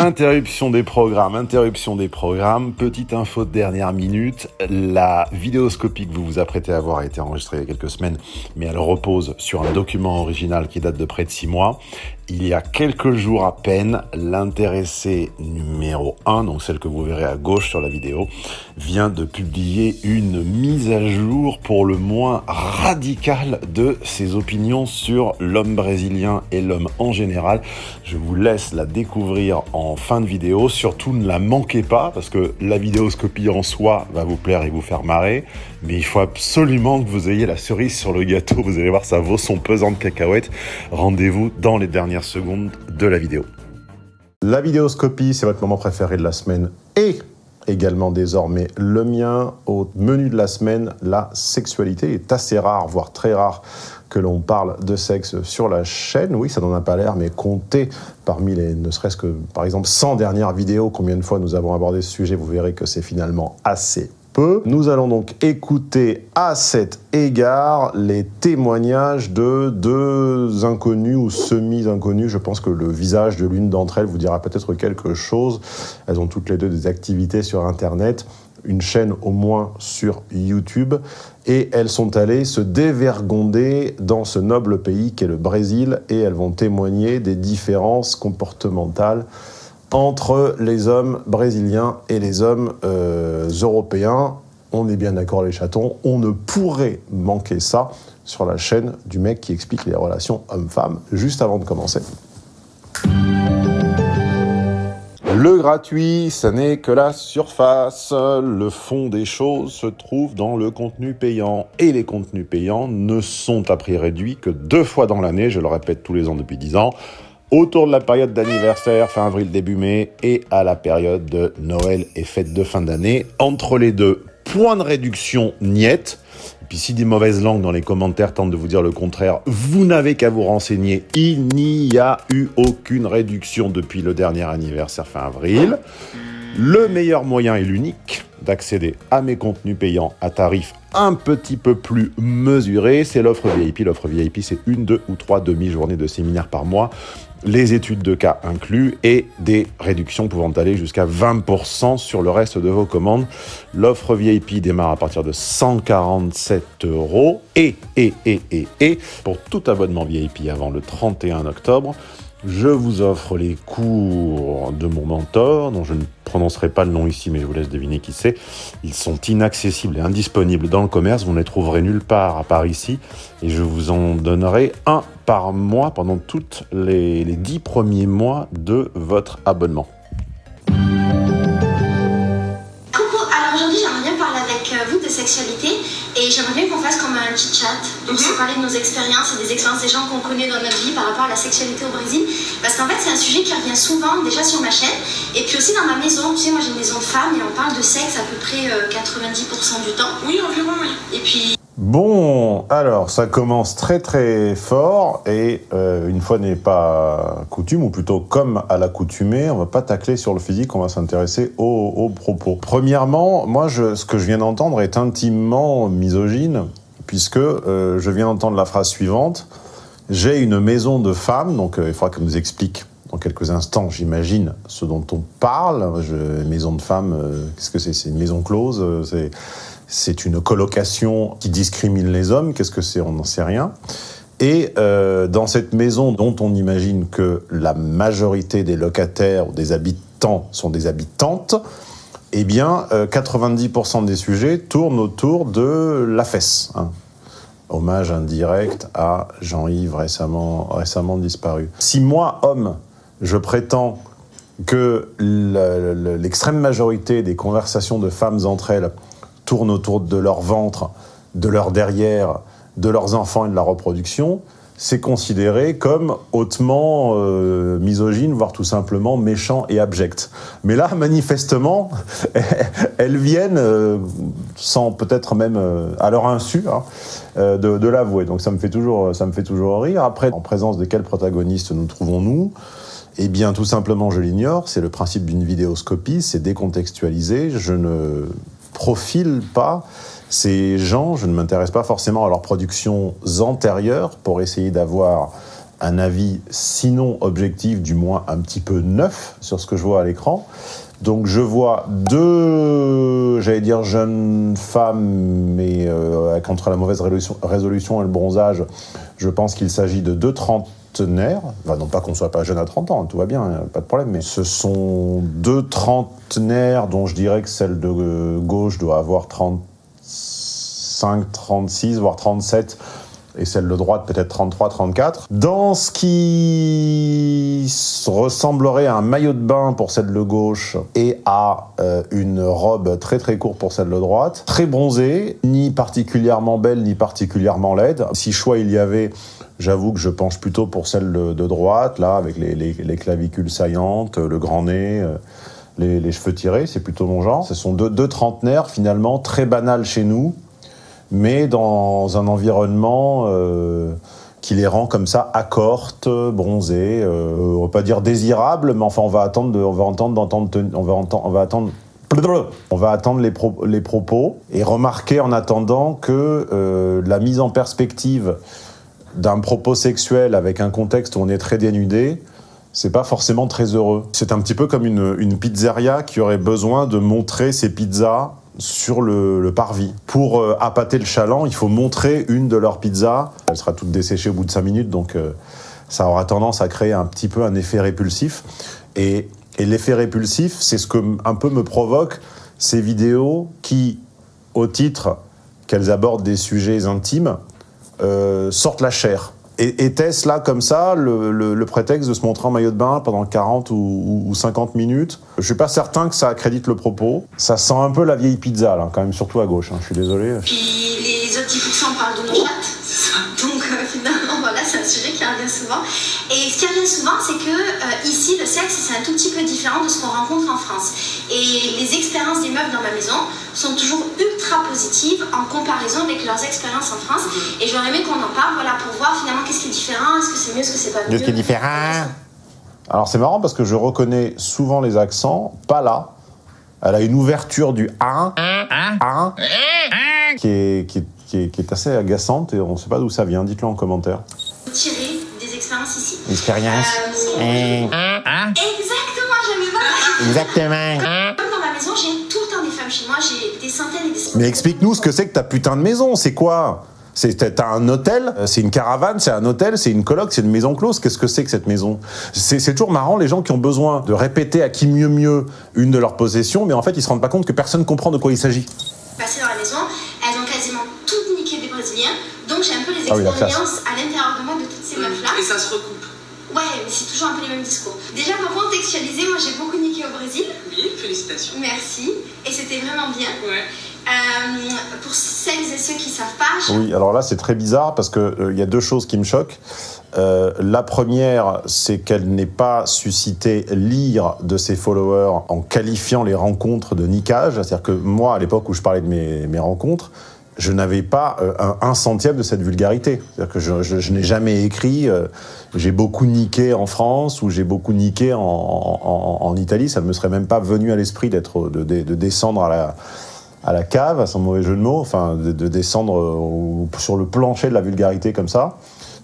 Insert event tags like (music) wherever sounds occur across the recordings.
Interruption des programmes, interruption des programmes. Petite info de dernière minute. La vidéoscopie que vous vous apprêtez à voir a été enregistrée il y a quelques semaines, mais elle repose sur un document original qui date de près de six mois il y a quelques jours à peine, l'intéressé numéro 1, donc celle que vous verrez à gauche sur la vidéo, vient de publier une mise à jour pour le moins radicale de ses opinions sur l'homme brésilien et l'homme en général. Je vous laisse la découvrir en fin de vidéo. Surtout ne la manquez pas parce que la vidéoscopie en soi va vous plaire et vous faire marrer. Mais il faut absolument que vous ayez la cerise sur le gâteau. Vous allez voir, ça vaut son pesant de cacahuètes. Rendez-vous dans les dernières secondes de la vidéo. La vidéoscopie, c'est votre moment préféré de la semaine et également désormais le mien. Au menu de la semaine, la sexualité est assez rare, voire très rare, que l'on parle de sexe sur la chaîne. Oui, ça n'en a pas l'air, mais comptez parmi les, ne serait-ce que, par exemple, 100 dernières vidéos, combien de fois nous avons abordé ce sujet, vous verrez que c'est finalement assez nous allons donc écouter à cet égard les témoignages de deux inconnus ou semi-inconnus. Je pense que le visage de l'une d'entre elles vous dira peut-être quelque chose. Elles ont toutes les deux des activités sur Internet une chaîne au moins sur YouTube, et elles sont allées se dévergonder dans ce noble pays qu'est le Brésil, et elles vont témoigner des différences comportementales entre les hommes brésiliens et les hommes euh, européens. On est bien d'accord les chatons, on ne pourrait manquer ça sur la chaîne du mec qui explique les relations hommes-femmes juste avant de commencer. Le gratuit, ça n'est que la surface. Le fond des choses se trouve dans le contenu payant. Et les contenus payants ne sont à prix réduit que deux fois dans l'année, je le répète tous les ans depuis dix ans autour de la période d'anniversaire, fin avril, début mai, et à la période de Noël et fête de fin d'année. Entre les deux, point de réduction niette. Et puis si des mauvaises langues dans les commentaires tentent de vous dire le contraire, vous n'avez qu'à vous renseigner. Il n'y a eu aucune réduction depuis le dernier anniversaire fin avril. Le meilleur moyen et l'unique d'accéder à mes contenus payants à tarif un petit peu plus mesuré, c'est l'offre VIP. L'offre VIP, c'est une, deux ou trois demi-journées de séminaire par mois les études de cas inclus et des réductions pouvant aller jusqu'à 20% sur le reste de vos commandes. L'offre VIP démarre à partir de 147 euros et, et, et, et, et, pour tout abonnement VIP avant le 31 octobre, je vous offre les cours de mon mentor, dont je ne prononcerai pas le nom ici, mais je vous laisse deviner qui c'est. Ils sont inaccessibles et indisponibles dans le commerce, vous ne les trouverez nulle part à part ici, et je vous en donnerai un par mois pendant tous les, 10 premiers mois de votre abonnement. Coucou, alors aujourd'hui j'aimerais bien parler avec euh, vous de sexualité et j'aimerais bien qu'on fasse comme un petit chat, donc se parler de nos expériences et des expériences des gens qu'on connaît dans notre vie par rapport à la sexualité au Brésil. Parce qu'en fait, c'est un sujet qui revient souvent déjà sur ma chaîne et puis aussi dans ma maison. Tu sais, moi j'ai une maison de femmes et on parle de sexe à peu près 90% euh, du temps. Oui, environ, oui. Et puis. Bon, alors ça commence très très fort et euh, une fois n'est pas coutume, ou plutôt comme à l'accoutumée, on va pas tacler sur le physique, on va s'intéresser aux, propos. Premièrement, moi ce que je viens d'entendre est intimement misogyne, puisque euh, je viens d'entendre la phrase suivante, j'ai une maison de femmes, donc euh, il faudra qu'elle nous explique dans quelques instants, j'imagine, ce dont on parle. Maison de femmes, qu'est-ce que c'est? C'est une maison close c'est une colocation qui discrimine les hommes. Qu'est-ce que c'est On n'en sait rien. Et euh, dans cette maison dont on imagine que la majorité des locataires ou des habitants sont des habitantes, eh bien, 90% euh, des sujets tournent autour de la fesse. Hein. Hommage indirect à Jean-Yves récemment, récemment disparu. Si moi, homme, je prétends que l'extrême majorité des conversations de femmes entre elles tournent autour de leur ventre, de leur derrière, de leurs enfants et de la reproduction, c'est considéré comme hautement euh, misogyne, voire tout simplement méchant et abject. Mais là, manifestement, (laughs) elles viennent, euh, sans peut-être même euh, à leur insu, hein, de, l'avouer. Donc ça me, fait toujours, ça me fait toujours rire. Après, en présence de quel protagoniste nous trouvons-nous? Eh bien, tout simplement, je l'ignore. C'est le principe d'une vidéoscopie, c'est décontextualisé. Je ne profile pas ces gens, je ne m'intéresse pas forcément à leurs productions antérieures pour essayer d'avoir un avis sinon objectif, du moins un petit peu neuf sur ce que je vois à l'écran. Donc je vois deux, j'allais dire jeunes femmes, mais euh, contre la mauvaise résolution, résolution et le bronzage, je pense qu'il s'agit de deux trentenaires. non pas qu'on soit pas jeune à 30 ans, tout va bien, pas de problème, mais ce sont deux trentenaires dont je dirais que celle de gauche doit avoir 35, 36, voire 37 et celle de droite peut-être 33, 34. Dans ce qui ressemblerait à un maillot de bain pour celle de gauche et à euh, une robe très très courte pour celle de droite, très bronzée, ni particulièrement belle ni particulièrement laide. Si choix il y avait, j'avoue que je penche plutôt pour celle de, droite, là, avec les, clavicules saillantes, le grand nez. Euh, les, cheveux tirés, c'est plutôt mon genre. Ce sont deux, deux trentenaires finalement très banals chez nous, mais dans un environnement euh, qui les rend comme ça accortes, bronzées, euh, on va pas dire désirables, mais enfin on va attendre, on on on va attendre. On va attendre les, propos et remarquer en attendant que euh, la mise en perspective d'un propos sexuel avec un contexte où on est très dénudé, c'est pas forcément très heureux. C'est un petit peu comme une, pizzeria qui aurait besoin de montrer ses pizzas sur le, parvis. Pour euh, appâter le chaland, il faut montrer une de leurs pizzas. Elle sera toute desséchée au bout de 5 minutes, donc euh, ça aura tendance à créer un petit peu un effet répulsif. Et, l'effet répulsif, c'est ce que un peu me provoque ces vidéos qui, au titre qu'elles abordent des sujets intimes, euh, sortent la chair. Et était-ce là, comme ça, le, prétexte de se montrer en maillot de bain pendant 40 ou, 50 minutes Je suis pas certain que ça accrédite le propos. Ça sent un peu la vieille pizza, là, quand même, surtout à gauche. Hein, je suis désolé. Puis les autres 10% parlent de nos chattes. Donc euh, finalement, sujet qui revient souvent. Et ce qui revient souvent, c'est que euh, ici, le sexe, c'est un tout petit peu différent de ce qu'on rencontre en France. Et les expériences des meufs dans ma maison sont toujours ultra positives en comparaison avec leurs expériences en France. Et j'aurais aimé qu'on en parle, voilà, pour voir finalement qu'est-ce qui est différent, est-ce que c'est mieux, est-ce que c'est pas mieux. ce qui est différent? Alors c'est marrant parce que je reconnais souvent les accents, pas là. Elle a une ouverture du 1, 1, qui est, qui, est, qui, est, assez agaçante et on ne sait pas d'où ça vient. Dites-le en commentaire. Tirer des expériences ici. Expérience. Euh, Exactement, j'aime pas. Exactement. Comme dans ma maison, j'ai tout le temps des femmes chez moi, j'ai des centaines et des centaines. Mais explique-nous ce que c'est que ta putain de maison, c'est quoi? T'as un hôtel, c'est une caravane, c'est un hôtel, c'est une coloc, c'est une maison close. Qu'est-ce que c'est que cette maison? C'est toujours marrant, les gens qui ont besoin de répéter à qui mieux mieux une de leurs possessions, mais en fait, ils se rendent pas compte que personne comprend de quoi il s'agit. Passer dans la maison, elles ont quasiment toutes niqué des Brésiliens, donc j'ai un peu les ah expériences à l'intérieur ça se recoupe Ouais, mais c'est toujours un peu les mêmes discours. Déjà, pour contextualiser, moi j'ai beaucoup niqué au Brésil. Oui, félicitations. Merci. Et c'était vraiment bien. Ouais. Euh, pour celles et ceux qui savent pas. Oui, alors là c'est très bizarre parce qu'il euh, il y a deux choses qui me choquent. Euh, la première, c'est qu'elle n'ait pas suscité l'ire de ses followers en qualifiant les rencontres de niquage. C'est-à-dire que moi, à l'époque où je parlais de mes, mes rencontres, je n'avais pas euh, un, centième de cette vulgarité. C'est-à-dire que je, je, je n'ai jamais écrit euh, j'ai beaucoup niqué en France ou j'ai beaucoup niqué en, en, en, Italie. Ça ne me serait même pas venu à l'esprit d'être de, de, de, descendre à la, à la cave, à son mauvais jeu de mots, enfin de, de descendre sur le plancher de la vulgarité comme ça.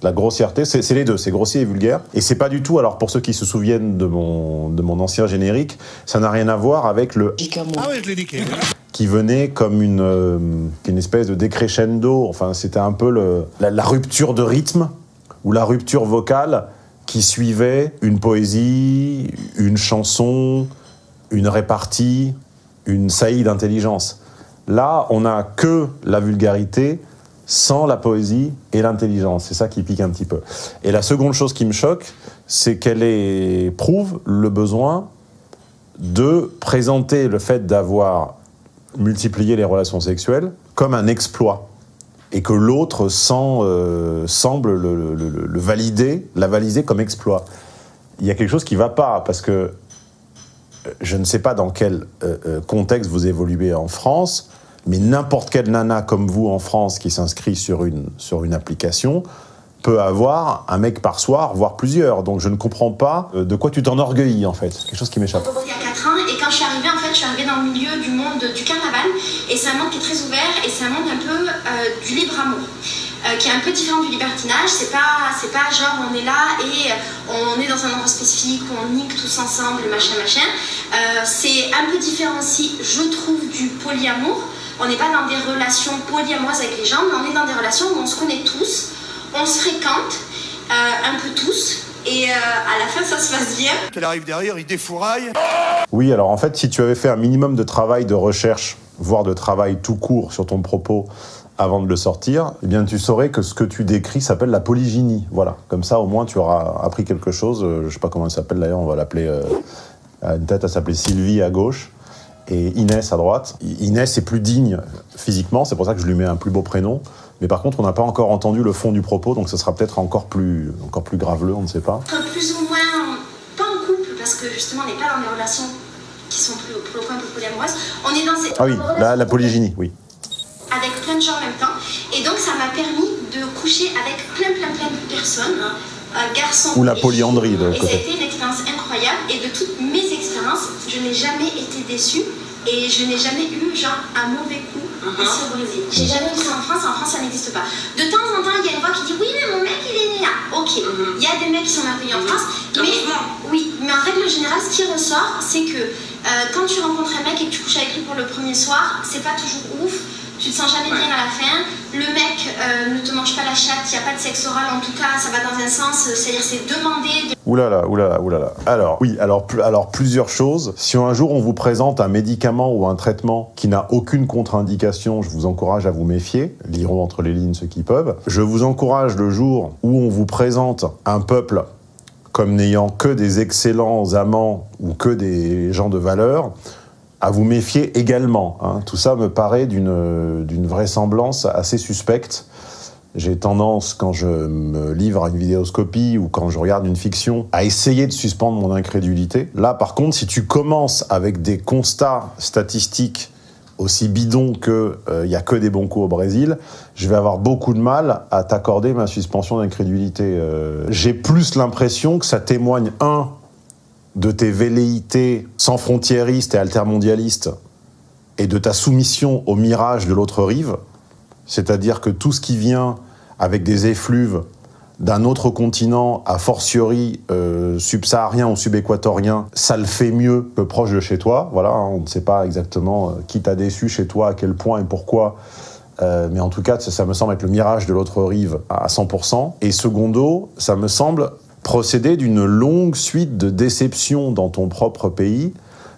La grossièreté, c'est les deux, c'est grossier et vulgaire. Et c'est pas du tout, alors pour ceux qui se souviennent de mon, de mon ancien générique, ça n'a rien à voir avec le... Ah ouais, je l'ai niqué qui venait comme une, euh, une espèce de décrescendo. Enfin, c'était un peu le, la, rupture de rythme ou la rupture vocale qui suivait une poésie, une chanson, une répartie, une saillie d'intelligence. Là, on n'a que la vulgarité sans la poésie et l'intelligence. C'est ça qui pique un petit peu. Et la seconde chose qui me choque, c'est qu'elle prouve le besoin de présenter le fait d'avoir multiplier les relations sexuelles comme un exploit et que l'autre euh, semble le, valider, la valider comme exploit. Il y a quelque chose qui ne va pas, parce que euh, je ne sais pas dans quel euh, contexte vous évoluez en France, mais n'importe quelle nana comme vous en France qui s'inscrit sur une, sur une application peut avoir un mec par soir, voire plusieurs. Donc je ne comprends pas de quoi tu t'enorgueillis en fait. Quelque chose qui m'échappe. Il y a 4 ans, et quand je suis arrivée, en fait, je suis arrivée dans le milieu du monde du carnaval, et c'est un monde qui est très ouvert, et c'est un monde un peu euh, du libre amour. euh, qui est un peu différent du libertinage. C'est pas, pas genre on est là et on est dans un endroit spécifique, on nique tous ensemble, machin, machin. Euh, c'est un peu différent aussi, je trouve, du polyamour. On n'est pas dans des relations polyamoureuses avec les gens, mais on est dans des relations où on se connaît tous, on se fréquente, un peu tous, et à la fin ça se passe bien. Qu'elle arrive derrière, il défouraille. Oui, alors en fait, si tu avais fait un minimum de travail de recherche, voire de travail tout court sur ton propos avant de le sortir, eh bien tu saurais que ce que tu décris s'appelle la polygynie. Voilà, comme ça au moins tu auras appris quelque chose. Je sais pas comment elle s'appelle d'ailleurs, on va l'appeler... Euh, à une tête, elle s'appelait Sylvie à gauche et Inès à droite. Inès est plus digne physiquement, c'est pour ça que je lui mets un plus beau prénom. Mais par contre, on n'a pas encore entendu le fond du propos, donc ce sera peut-être encore plus, encore plus graveleux, on ne sait pas. Plus ou moins, pas en couple, parce que justement, on n'est pas dans des relations qui sont plus, pour le point polyamoureuses. On est dans ces... Ah oui, la, la polygynie, oui. Avec plein de gens en même temps. Et donc, ça m'a permis de coucher avec plein, plein, plein de personnes. Un garçon Ou la polyandrie de a été une expérience incroyable. Et de toutes mes expériences, je n'ai jamais été déçue. Et je n'ai jamais eu, genre, un mauvais coup uh-huh. ici au Brésil. J'ai jamais vu ça en France. En France, ça n'existe pas. De temps en temps, il y a une voix qui dit Oui, mais mon mec, il est né là. Ok. Uh-huh. Il y a des mecs qui sont merveilleux en France. Mais, oui, mais en règle générale, ce qui ressort, c'est que euh, quand tu rencontres un mec et que tu couches avec lui pour le premier soir, c'est pas toujours ouf tu te sens jamais bien à la fin. Le mec euh, ne te mange pas la chatte, il n'y a pas de sexe oral, en tout cas, ça va dans un sens, euh, c'est-à-dire c'est demandé. De... Oulala, oulala, oulala. Alors, oui, alors, alors plusieurs choses. Si un jour on vous présente un médicament ou un traitement qui n'a aucune contre-indication, je vous encourage à vous méfier. Lirons entre les lignes ceux qui peuvent. Je vous encourage le jour où on vous présente un peuple comme n'ayant que des excellents amants ou que des gens de valeur, à vous méfier également. Hein. Tout ça me paraît d'une vraisemblance assez suspecte. J'ai tendance, quand je me livre à une vidéoscopie ou quand je regarde une fiction, à essayer de suspendre mon incrédulité. Là, par contre, si tu commences avec des constats statistiques aussi bidons que il euh, y a que des bons coups au Brésil, je vais avoir beaucoup de mal à t'accorder ma suspension d'incrédulité. Euh, j'ai plus l'impression que ça témoigne, un, de tes velléités sans frontiéristes et altermondialistes et de ta soumission au mirage de l'autre rive, c'est-à-dire que tout ce qui vient avec des effluves d'un autre continent, a fortiori euh, subsaharien ou subéquatorien, ça le fait mieux que proche de chez toi. Voilà, hein, on ne sait pas exactement euh, qui t'a déçu chez toi, à quel point et pourquoi. Euh, mais en tout cas, ça, ça, me semble être le mirage de l'autre rive à 100%. Et secondo, ça me semble procéder d'une longue suite de déceptions dans ton propre pays.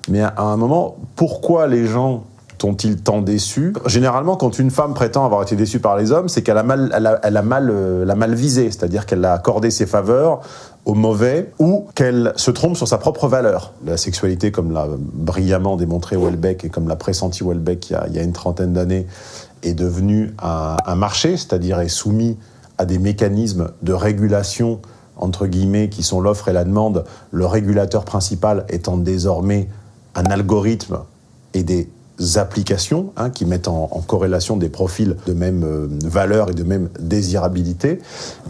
Mais à un moment, pourquoi les gens t'ont-ils tant déçu? Généralement, quand une femme prétend avoir été déçue par les hommes, c'est qu'elle a mal, elle a, mal, euh, mal visé, c'est-à-dire qu'elle a accordé ses faveurs au mauvais ou qu'elle se trompe sur sa propre valeur. La sexualité, comme l'a brillamment démontré Welbeck et comme l'a pressenti Welbeck il y a, il y a une trentaine d'années, est devenue un, un marché, c'est-à-dire est soumis à des mécanismes de régulation entre guillemets, qui sont l'offre et la demande, le régulateur principal étant désormais un algorithme et des applications hein, qui mettent en, corrélation des profils de même euh, valeur et de même désirabilité,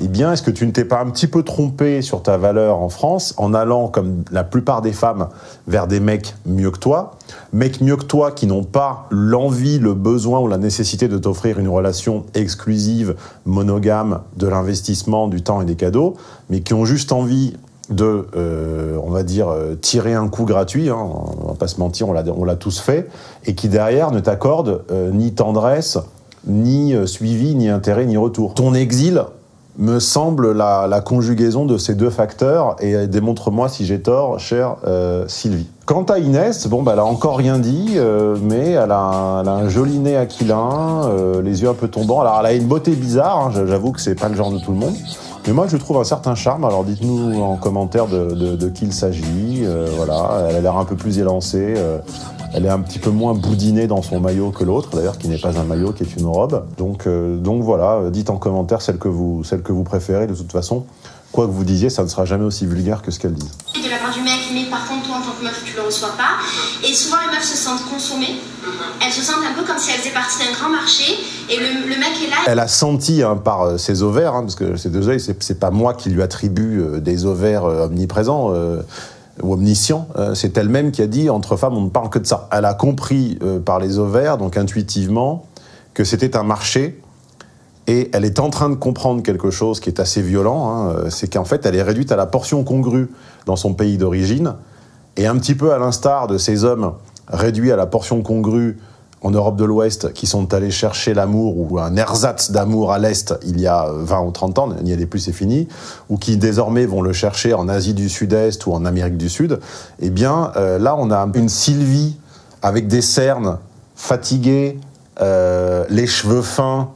eh bien, est-ce que tu ne t'es pas un petit peu trompé sur ta valeur en France en allant, comme la plupart des femmes, vers des mecs mieux que toi Mecs mieux que toi qui n'ont pas l'envie, le besoin ou la nécessité de t'offrir une relation exclusive, monogame, de l'investissement, du temps et des cadeaux, mais qui ont juste envie de, euh, on va dire, euh, tirer un coup gratuit, hein, on va pas se mentir, on l'a tous fait, et qui derrière ne t'accorde euh, ni tendresse, ni suivi, ni intérêt, ni retour. Ton exil me semble la, conjugaison de ces deux facteurs, et démontre-moi si j'ai tort, chère Sylvie. Quant à Inès, bon, bah, elle a encore rien dit, mais elle a, un, un, joli nez aquilin, les yeux un peu tombants. Alors, elle a une beauté bizarre, hein, j'avoue que c'est pas le genre de tout le monde. Mais moi, je trouve un certain charme. Alors, dites-nous en commentaire de, qui il s'agit. Euh, voilà, elle a l'air un peu plus élancée. Euh, elle est un petit peu moins boudinée dans son maillot que l'autre, d'ailleurs, qui n'est pas un maillot, qui est une robe. Donc, euh, donc voilà, dites en commentaire celle que, vous, celle que vous préférez. De toute façon, quoi que vous disiez, ça ne sera jamais aussi vulgaire que ce qu'elle dit. De la part du mec, mais par contre, toi, en tant que meuf, tu le reçois pas. Et souvent, les meufs se sentent consommées. Elles se sentent un peu comme si elles faisaient partie d'un grand marché. Et le, mec est là. Elle a senti hein, par euh, ses ovaires, hein, parce que ces deux ce c'est pas moi qui lui attribue euh, des ovaires euh, omniprésents. ou omniscient, c'est elle-même qui a dit entre femmes on ne parle que de ça. Elle a compris par les ovaires, donc intuitivement, que c'était un marché Et elle est en train de comprendre quelque chose qui est assez violent, hein, c'est qu'en fait, elle est réduite à la portion congrue dans son pays d'origine, et un petit peu à l'instar de ces hommes réduits à la portion congrue en Europe de l'Ouest qui sont allés chercher l'amour ou un ersatz d'amour à l'Est il y a 20 ou 30 ans, n'y allez plus, c'est fini, ou qui désormais vont le chercher en Asie du Sud-Est ou en Amérique du Sud, eh bien euh, là on a une Sylvie avec des cernes, fatiguée, euh, les cheveux fins,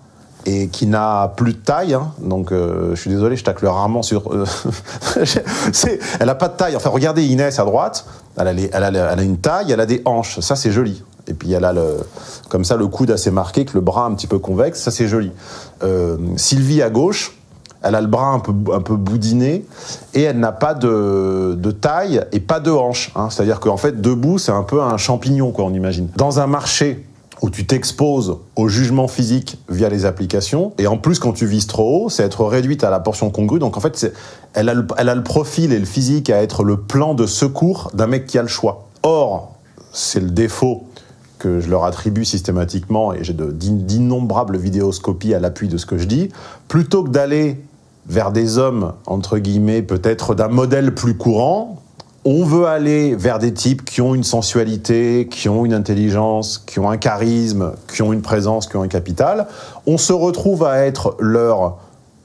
et qui n'a plus de taille, hein. donc euh, je suis désolé, je tacle rarement sur... (laughs) Elle n'a pas de taille, enfin regardez Inès à droite, elle a, une taille, elle a des hanches, ça c'est joli. Et puis elle a le, comme ça le coude assez marqué, que le bras un petit peu convexe, ça c'est joli. Euh, Sylvie à gauche, elle a le bras un peu, boudiné, et elle n'a pas de, taille et pas de hanches. Hein. C'est-à-dire qu'en fait, debout, c'est un peu un champignon, quoi, on imagine. Dans un marché où tu t'exposes au jugement physique via les applications. Et en plus, quand tu vises trop haut, c'est être réduite à la portion congrue. Donc en fait, elle a, le, profil et le physique à être le plan de secours d'un mec qui a le choix. Or, c'est le défaut que je leur attribue systématiquement, et j'ai d'innombrables vidéoscopies à l'appui de ce que je dis, plutôt que d'aller vers des hommes, entre guillemets, peut-être d'un modèle plus courant, on veut aller vers des types qui ont une sensualité, qui ont une intelligence, qui ont un charisme, qui ont une présence, qui ont un capital. On se retrouve à être leur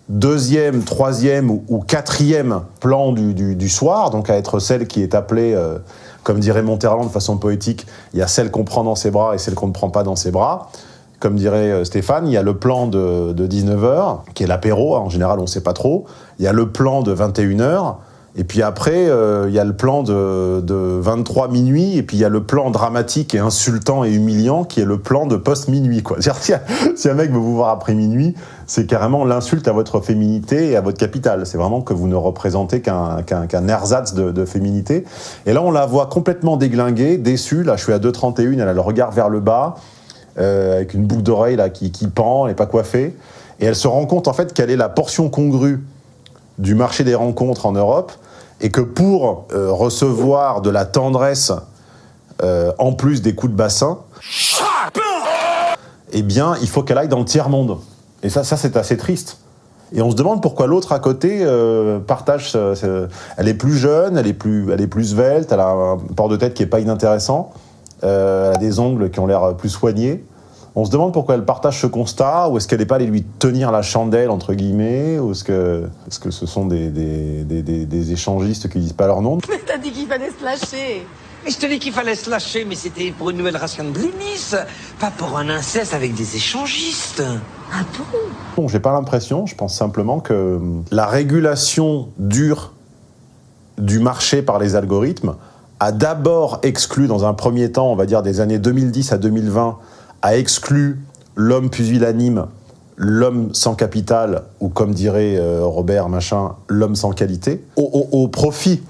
deuxième, troisième ou quatrième plan du, soir, donc à être celle qui est appelée, euh, comme dirait Monterland de façon poétique, il y a celle qu'on prend dans ses bras et celle qu'on ne prend pas dans ses bras. Comme dirait euh, Stéphane, il y a le plan de, de 19h, qui est l'apéro, en général on ne sait pas trop. Il y a le plan de 21h, et puis après, il euh, y a le plan de, de, 23 minuit, et puis il y a le plan dramatique et insultant et humiliant qui est le plan de post-minuit. Si, (laughs) si, un mec veut vous voir après minuit, c'est carrément l'insulte à votre féminité et à votre capital. C'est vraiment que vous ne représentez qu'un qu ersatz de, féminité. Et là, on la voit complètement déglinguée, déçue. Là, je suis à 2,31, elle a le regard vers le bas, euh, avec une boucle d'oreille là qui, qui pend, elle n'est pas coiffée. Et elle se rend compte en fait qu'elle est la portion congrue du marché des rencontres en Europe et que pour euh, recevoir de la tendresse euh, en plus des coups de bassin, eh bien, il faut qu'elle aille dans le tiers-monde. Et ça, ça c'est assez triste. Et on se demande pourquoi l'autre à côté euh, partage... elle est plus jeune, elle est plus, elle est plus svelte, elle a un port de tête qui n'est pas inintéressant, elle a des ongles qui ont l'air plus soignés. On se demande pourquoi elle partage ce constat, ou est-ce qu'elle n'est pas allée lui tenir la chandelle, entre guillemets, ou est-ce que, est -ce que ce sont des, des, des, des, échangistes qui disent pas leur nom? Mais t'as dit qu'il fallait se lâcher. Mais je te dis qu'il fallait se lâcher, mais c'était pour une nouvelle ration de blinis, pas pour un inceste avec des échangistes. Ah bon? Bon, j'ai pas l'impression, je pense simplement que la régulation dure du marché par les algorithmes a d'abord exclu dans un premier temps, on va dire des années 2010 à 2020, a exclu l'homme pusillanime, l'homme sans capital, ou comme dirait euh, Robert Machin, l'homme sans qualité, au, profit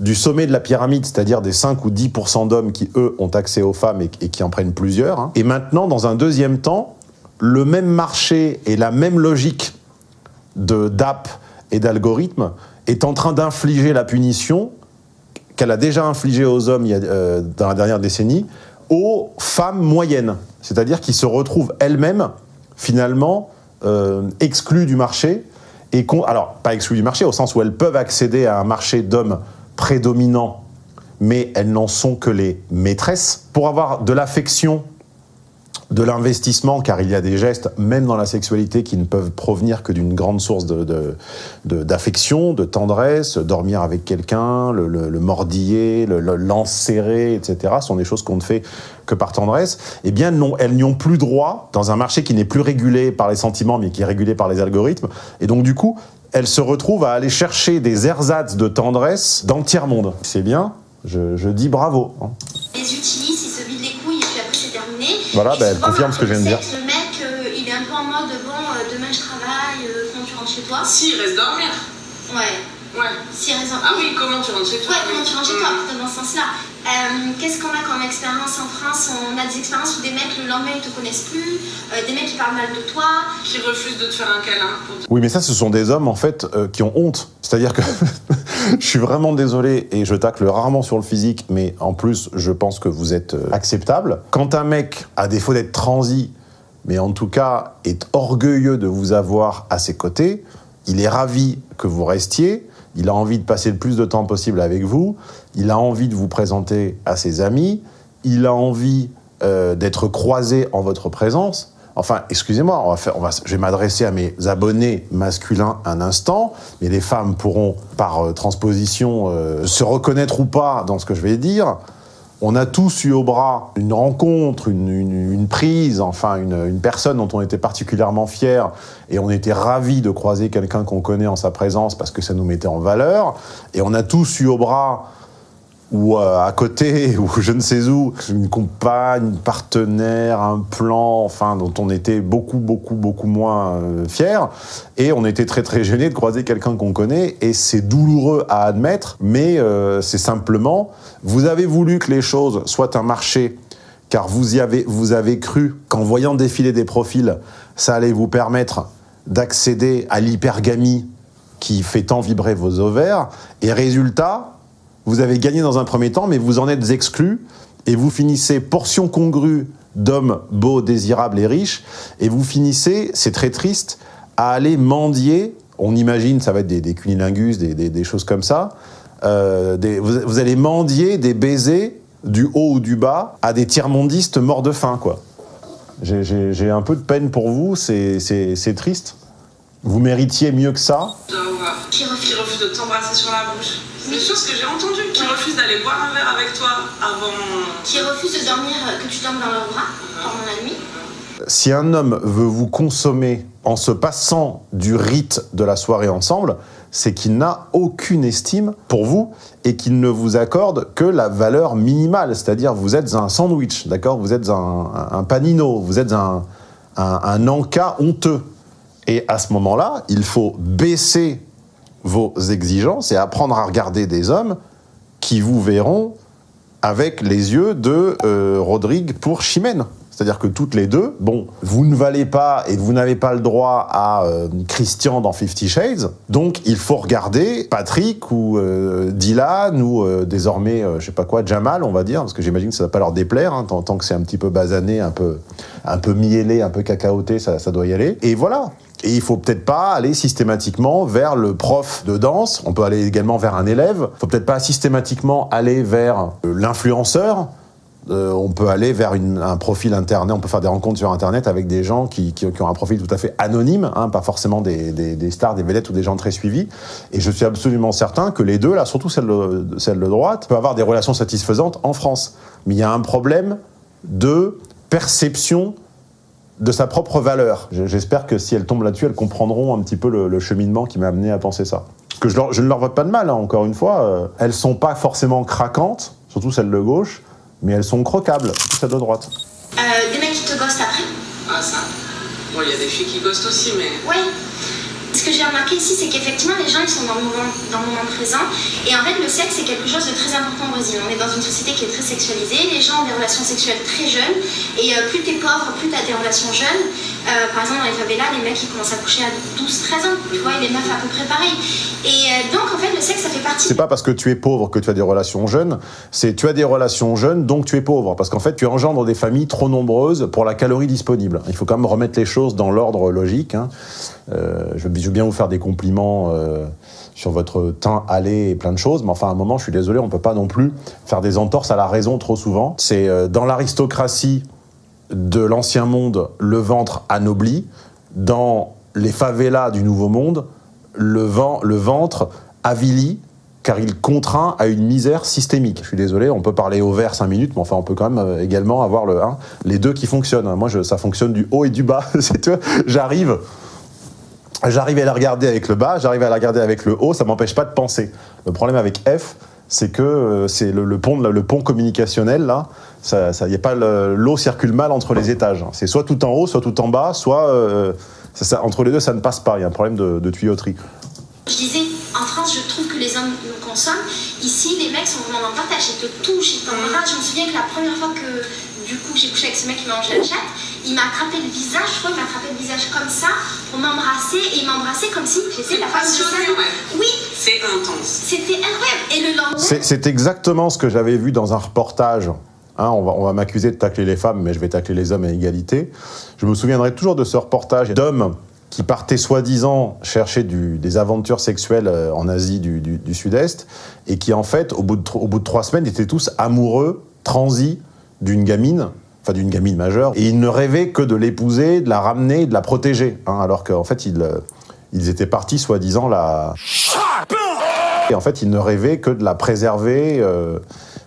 du sommet de la pyramide, c'est-à-dire des 5 ou 10% d'hommes qui, eux, ont accès aux femmes et, qui en prennent plusieurs. Hein. Et maintenant, dans un deuxième temps, le même marché et la même logique d'app et d'algorithme est en train d'infliger la punition qu'elle a déjà infligée aux hommes euh, dans la dernière décennie, aux femmes moyennes, c'est-à-dire qui se retrouvent elles-mêmes, finalement, euh, exclues du marché, et alors, pas exclues du marché, au sens où elles peuvent accéder à un marché d'hommes prédominants, mais elles n'en sont que les maîtresses. Pour avoir de l'affection de l'investissement, car il y a des gestes, même dans la sexualité, qui ne peuvent provenir que d'une grande source d'affection, de, de, tendresse, dormir avec quelqu'un, le, le, le, mordiller, l'enserrer, etc., sont des choses qu'on ne fait que par tendresse, eh bien, non, elles n'y ont plus droit dans un marché qui n'est plus régulé par les sentiments, mais qui est régulé par les algorithmes. Et donc, du coup, elles se retrouvent à aller chercher des ersatz de tendresse dans le tiers-monde. C'est bien, je, dis bravo. Hein. Utilisent, ils se vident les couilles et puis après c'est terminé. Voilà, ben, elle confirme ce que je viens de dire. Le mec, euh, il est un peu en mode bon, euh, demain je travaille, euh, quand tu rentres chez toi. Si, il reste dormir. Ouais. Ouais. Si, reste Ah oui, comment tu rentres chez toi? Ouais, comment tu rentres chez toi, mmh. dans ce sens-là. Euh, Qu'est-ce qu'on a comme expérience en France? On a des expériences où des mecs le lendemain ils te connaissent plus, euh, des mecs qui parlent mal de toi. Qui refusent de te faire un câlin. Oui, mais ça, ce sont des hommes en fait euh, qui ont honte. C'est-à-dire que (laughs) je suis vraiment désolé et je tacle rarement sur le physique, mais en plus, je pense que vous êtes acceptable. Quand un mec, à défaut d'être transi, mais en tout cas est orgueilleux de vous avoir à ses côtés. Il est ravi que vous restiez. Il a envie de passer le plus de temps possible avec vous. Il a envie de vous présenter à ses amis. Il a envie euh, d'être croisé en votre présence. Enfin, excusez-moi, on va faire, on va, je vais m'adresser à mes abonnés masculins un instant, mais les femmes pourront, par euh, transposition, euh, se reconnaître ou pas dans ce que je vais dire. On a tous eu au bras une rencontre, une, une- prise, enfin une, une personne dont on était particulièrement fier et on était ravis de croiser quelqu'un qu'on connaît en sa présence parce que ça nous mettait en valeur. Et on a tous eu au bras ou euh, à côté, (laughs) ou je ne sais où, une compagne, une partenaire, un plan, enfin, dont on était beaucoup, beaucoup, beaucoup moins euh, fiers. Et on était très, très gênés de croiser quelqu'un qu'on connaît. Et c'est douloureux à admettre, mais euh, c'est simplement, vous avez voulu que les choses soient un marché, car vous y avez, vous avez cru qu'en voyant défiler des profils, ça allait vous permettre d'accéder à l'hypergamie qui fait tant vibrer vos ovaires. Et résultat, vous avez gagné dans un premier temps, mais vous en êtes exclu et vous finissez portion congrue d'hommes beaux, désirables et riches, et vous finissez, c'est très triste, à aller mendier, on imagine, ça va être des, des cunilingus, des, choses comme ça, euh, vous, allez mendier des baisers du haut ou du bas à des tiers-mondistes morts de faim, quoi. J'ai- un peu de peine pour vous, c'est triste. Vous méritiez mieux que ça. Qui refuse. De t'embrasser sur la bouche. C'est des choses que j'ai entendues. Qui refuse d'aller boire un verre avec toi avant. Qui refuse de dormir, euh, que tu dormes dans leur bras pendant la nuit. si un homme veut vous consommer en se passant du rite de la soirée ensemble, c'est qu'il n'a aucune estime pour vous et qu'il ne vous accorde que la valeur minimale, c'est-à-dire vous êtes un sandwich, d'accord? Vous êtes un, un panino, vous êtes un, un, un encas honteux. Et à ce moment-là, il faut baisser vos exigences et apprendre à regarder des hommes qui vous verront avec les yeux de euh, Rodrigue pour Chimène. C'est-à-dire que toutes les deux, bon, vous ne valez pas et vous n'avez pas le droit à euh, Christian dans Fifty Shades, donc il faut regarder Patrick ou euh, Dylan ou désormais, je sais pas quoi, Jamal, on va dire, parce que j'imagine que ça va pas leur déplaire, hein, tant, que c'est un petit peu basané, un peu, un miellé, un peu cacaoté, ça doit y aller. Et voilà. Et il faut peut-être pas aller systématiquement vers le prof de danse. On peut aller également vers un élève. Il faut peut-être pas systématiquement aller vers euh, l'influenceur. Euh, on peut aller vers un profil internet, on peut faire des rencontres sur internet avec des gens qui, qui- ont un profil tout à fait anonyme, hein, pas forcément des, des- stars, des vedettes ou des gens très suivis. Et je suis absolument certain que les deux, là, surtout celle de, celle de droite, peuvent avoir des relations satisfaisantes en France. Mais il y a un problème de perception de sa propre valeur. Je- J'espère que si elles tombent là-dessus, elles comprendront un petit peu le, le cheminement qui m'a amené à penser ça. Que je, leur- je ne leur vote pas de mal, hein, encore une fois. euh, elles sont pas forcément craquantes, surtout celles de gauche, mais elles sont croquables, surtout celles de droite. Euh, des mecs qui te ghostent après? Ah, ça. Bon, il y a des filles qui ghostent aussi, mais. Oui. Ce que j'ai remarqué ici, c'est qu'effectivement, les gens, sont dans le, moment, dans le moment présent. Et en fait, le sexe, c'est quelque chose de très important au Brésil. On est dans une société qui est très sexualisée. Les gens ont des relations sexuelles très jeunes. Et euh, plus t'es pauvre, plus t'as des relations jeunes. Euh, par exemple, dans les favelas, les mecs, ils commencent à coucher à 12-13 ans. Tu vois, et les meufs à peu près. Et euh, donc, en fait, le sexe, ça fait partie C'est pas parce que tu es pauvre que tu as des relations jeunes, c'est tu as des relations jeunes, donc tu es pauvre. Parce qu'en fait, tu engendres des familles trop nombreuses pour la calorie disponible. Il faut quand même remettre les choses dans l'ordre logique. hein. Euh, je, veux, bien vous faire des compliments sur votre teint allé et plein de choses, mais enfin, à un moment, je suis désolé, on peut pas non plus faire des entorses à la raison trop souvent. C'est dans l'aristocratie de l'ancien monde, le ventre anobli. Dans les favelas du nouveau monde, le, vent, le ventre avilit car il contraint à une misère systémique. Je suis désolé, on peut parler au vert 5 minutes, mais enfin on peut quand même euh, également avoir le, hein, les deux qui fonctionnent. Moi, ça fonctionne du haut et du bas. (laughs) J'arrive, j'arrive à la regarder avec le bas, j'arrive à la regarder avec le haut, ça m'empêche pas de penser. Le problème avec F, c'est que euh, c'est le, pont, le pont communicationnel là, ça, y a pas le- l'eau circule mal entre les étages. C'est soit tout en haut, soit tout en bas, soit euh, entre les deux ça ne passe pas. Il y a un problème de, tuyauterie. Je disais, en France, je trouve que les hommes nous consomment. Ici, les mecs sont vraiment le partage. Ils te touchent, ils t'embrassent. Je me souviens que la première fois que, du coup, j'ai couché avec ce mec qui m'a mangé la chatte, il m'a attrapé le visage. Je crois qu'il m'a attrapé le visage comme ça pour m'embrasser. Et il m'embrassait comme si j'étais la femme de ouais. Oui, C'est intense. c'était incroyable. Et le lendemain, C'est exactement ce que j'avais vu dans un reportage Hein, on va, on va m'accuser de tacler les femmes, mais je vais tacler les hommes à égalité. Je me souviendrai toujours de ce reportage d'hommes qui partaient soi-disant chercher du, des aventures sexuelles euh, en Asie du, du- du Sud-Est, et qui en fait, au bout, de, tro- au bout de trois semaines, étaient tous amoureux, transis d'une gamine, enfin d'une gamine majeure, et ils ne rêvaient que de l'épouser, de la ramener, de la protéger, hein, alors qu'en fait, ils, euh, ils étaient partis soi-disant la... Et en fait, ils ne rêvaient que de la préserver euh,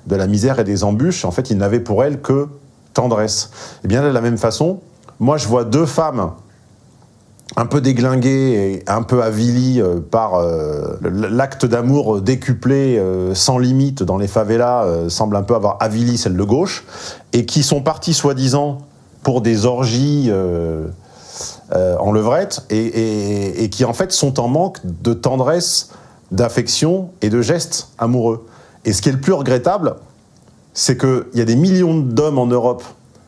de la misère et des embûches. En fait, ils n'avaient pour elle que tendresse. Et bien de la même façon, moi, je vois deux femmes un peu déglinguées et un peu avilies euh, par euh, l'acte d'amour décuplé euh, sans limite dans les favelas, semble un peu avoir avili celle de gauche, et qui sont partis soi-disant pour des orgies en levrette, et, et- et qui en fait sont en manque de tendresse, d'affection et de gestes amoureux. Et ce qui est le plus regrettable, c'est qu'il y a des millions d'hommes en Europe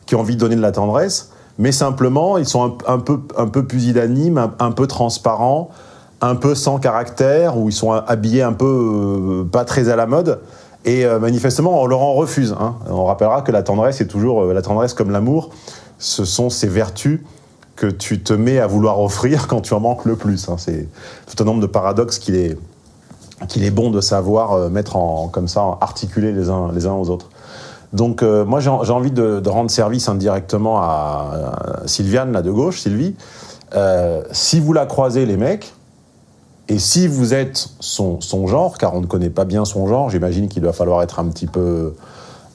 qui ont envie de donner de la tendresse, mais simplement, ils sont un, peu, un peu pusillanimes, un, peu transparents, un peu sans caractère, ou ils sont habillés un peu euh, pas très à la mode. Et euh, manifestement, on leur en refuse. hein. On rappellera que la tendresse est toujours, euh, la tendresse comme l'amour, ce sont ces vertus que tu te mets à vouloir offrir quand tu en manques le plus. hein. C'est tout un nombre de paradoxes qu'il est, qu'il est bon de savoir mettre en, comme ça, articuler les uns, les uns aux autres. Donc euh, moi j'ai envie de, rendre service indirectement à, Sylviane, là de gauche, Sylvie. Euh, si vous la croisez les mecs, et si vous êtes son, genre, car on ne connaît pas bien son genre, j'imagine qu'il va falloir être un petit peu,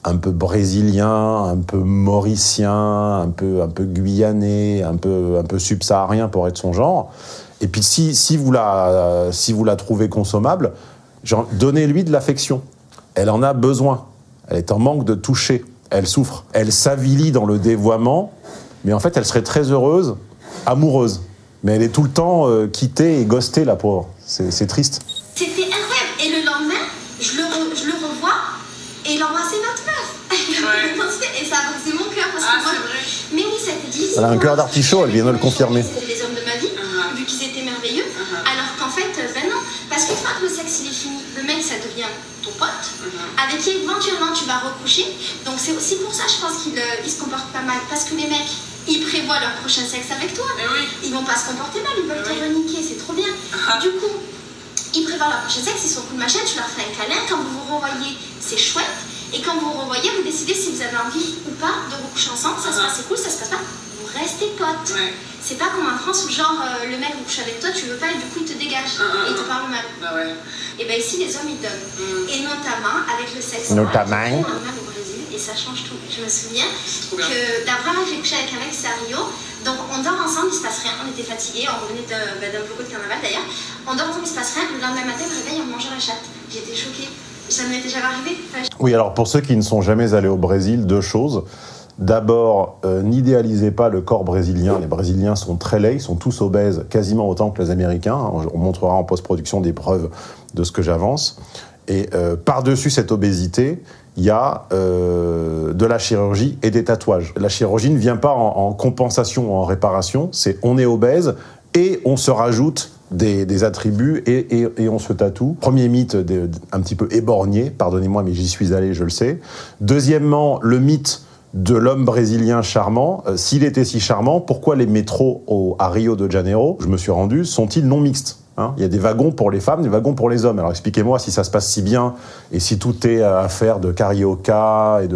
un peu brésilien, un peu mauricien, un peu, un peu guyanais, un peu, un peu subsaharien pour être son genre. Et puis si, si, vous, la, si vous la trouvez consommable, donnez-lui de l'affection. Elle en a besoin. Elle est en manque de toucher. Elle souffre. Elle s'avilit dans le dévoiement, mais en fait, elle serait très heureuse, amoureuse. Mais elle est tout le temps euh, quittée et ghostée, la pauvre. C'est c'est triste. C'était incroyable. Et le lendemain, je le, re- je le revois et il embrassait notre meuf. Ouais. (laughs) et ça a brisé mon cœur parce Ah, que moi, c'est vrai. Mais oui, c'était dit. Elle a un cœur d'artichaut, elle vient de le confirmer. C'était les hommes de ma vie, Uh-huh. vu qu'ils étaient merveilleux. Uh-huh. Alors qu'en fait, euh, ben non. Parce qu'une fois que le sexe il est fini, le mec ça devient ton pote, Uh-huh. avec qui éventuellement tu vas recoucher. Donc c'est aussi pour ça, je pense qu'il euh, se comporte pas mal. Parce que les mecs, ils prévoient leur prochain sexe avec toi. Eh oui. Ils vont pas se comporter mal, ils peuvent Oui. te reniquer, c'est trop bien. Ah. Du coup, ils prévoient leur prochain sexe, ils sont de machin, tu leur fais un câlin. Quand vous vous revoyez, c'est chouette. Et quand vous vous revoyez, vous décidez si vous avez envie ou pas de recoucher ensemble. Ça se Ah. passe, c'est cool, ça se passe pas. Vous restez potes. Ouais. C'est pas comme en France où genre euh, le mec couche avec toi, tu veux pas et du coup il te dégage Ah, ah, et il te ah. parle mal. Bah ouais. Et ben ici les hommes ils donnent. Mm. Et notamment avec le sexe. Notamment. Un mal au Brésil et ça change tout. Je me souviens que la première fois j'ai couché avec un mec c'est à Rio. Donc on dort ensemble, il se passe rien. On était fatigués, on revenait de- bah, d'un beaucoup de carnaval d'ailleurs. On dort ensemble, il se passe rien. Le lendemain matin, je me réveille, on me mange la chatte. J'étais choquée. Ça ne m'était jamais arrivé. Enfin, Oui, alors pour ceux qui ne sont jamais allés au Brésil, deux choses. D'abord, euh, n'idéalisez pas le corps brésilien. Les Brésiliens sont très laids, ils sont tous obèses, quasiment autant que les Américains. On montrera en post-production des preuves de ce que j'avance. Et euh, par-dessus cette obésité, il y a euh, de la chirurgie et des tatouages. La chirurgie ne vient pas en, en compensation ou en réparation, c'est on est obèse et on se rajoute des, attributs et, on se tatoue. Premier mythe un petit peu éborgné, pardonnez-moi mais j'y suis allé, je le sais. Deuxièmement, le mythe de l'homme brésilien charmant. Euh, S'il était si charmant, pourquoi les métros à Rio de Janeiro, je me suis rendu, sont-ils non mixtes? Hein, il y a des wagons pour les femmes, des wagons pour les hommes. Alors expliquez-moi si ça se passe si bien et si tout est affaire de carioca et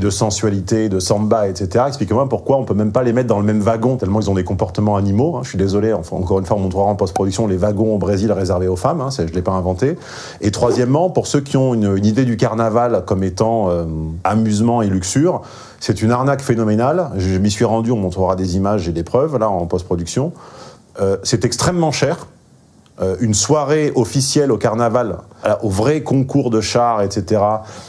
de, sensualité, de samba, etc. Expliquez-moi pourquoi on peut même pas les mettre dans le même wagon tellement ils ont des comportements animaux. hein. Je suis désolé, encore une fois, on montrera en post-production les wagons au Brésil réservés aux femmes. Hein, je l'ai pas inventé. Et troisièmement, pour ceux qui ont une, une idée du carnaval comme étant euh, amusement et luxure, c'est une arnaque phénoménale. Je m'y suis rendu, on montrera des images et des preuves là en post-production. Euh, c'est extrêmement cher. Euh, une soirée officielle au carnaval, au vrai concours de chars, etc.,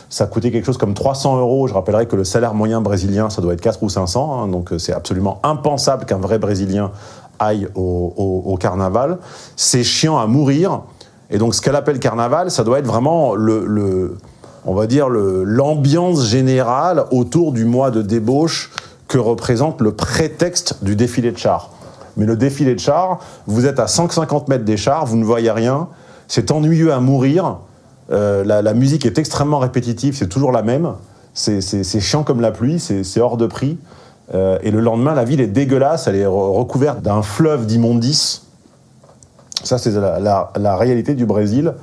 ça coûtait quelque chose comme 300 euros. Je rappellerai que le salaire moyen brésilien, ça doit être 4 ou 500. hein, donc euh, c'est absolument impensable qu'un vrai Brésilien aille au, carnaval. C'est chiant à mourir. Et donc ce qu'elle appelle carnaval, ça doit être vraiment le, on va dire, l'ambiance générale autour du mois de débauche que représente le prétexte du défilé de chars. Mais le défilé de chars, vous êtes à 150 mètres des chars, vous ne voyez rien, c'est ennuyeux à mourir, euh, la, musique est extrêmement répétitive, c'est toujours la même, C'est chiant comme la pluie, c'est hors de prix. Euh, et le lendemain, la ville est dégueulasse, elle est re- recouverte d'un fleuve d'immondices. Ça, c'est la, réalité du Brésil,